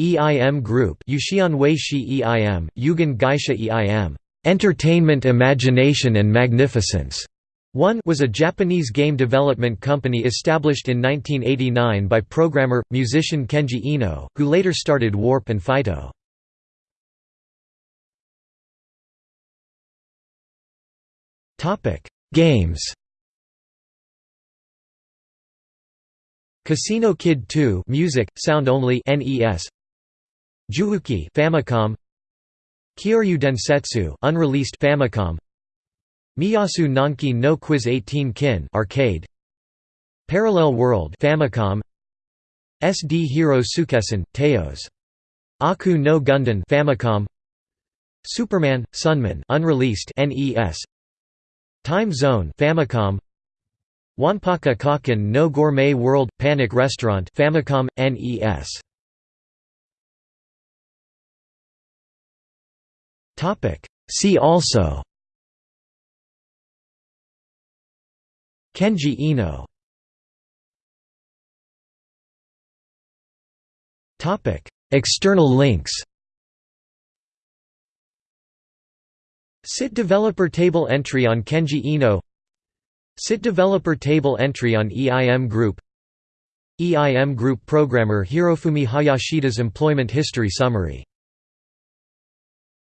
EIM Group Yushian Weishi EIM, Yugen Gaisha EIM, Entertainment Imagination and Magnificence. One was a Japanese game development company established in 1989 by programmer, musician Kenji Eno, who later started Warp and Fyto. Games Casino Kid 2 music, sound only NES Juuki Famicom. Kyoryu Densetsu unreleased Famicom. Miyasu Nonki no Quiz 18 Kin arcade. Parallel World Famicom. SD Hero Sokessen Taose Aku no Gundan Famicom. Superman Sunman unreleased NES Time Zone Famicom. Wanpaku Kokkun no Gourmet World Panic Restaurant Famicom NES See also. Kenji Topic. External links. SIT developer table entry on Kenji Eno SIT developer table entry on EIM Group. EIM Group programmer Hirofumi Hayashida's employment history summary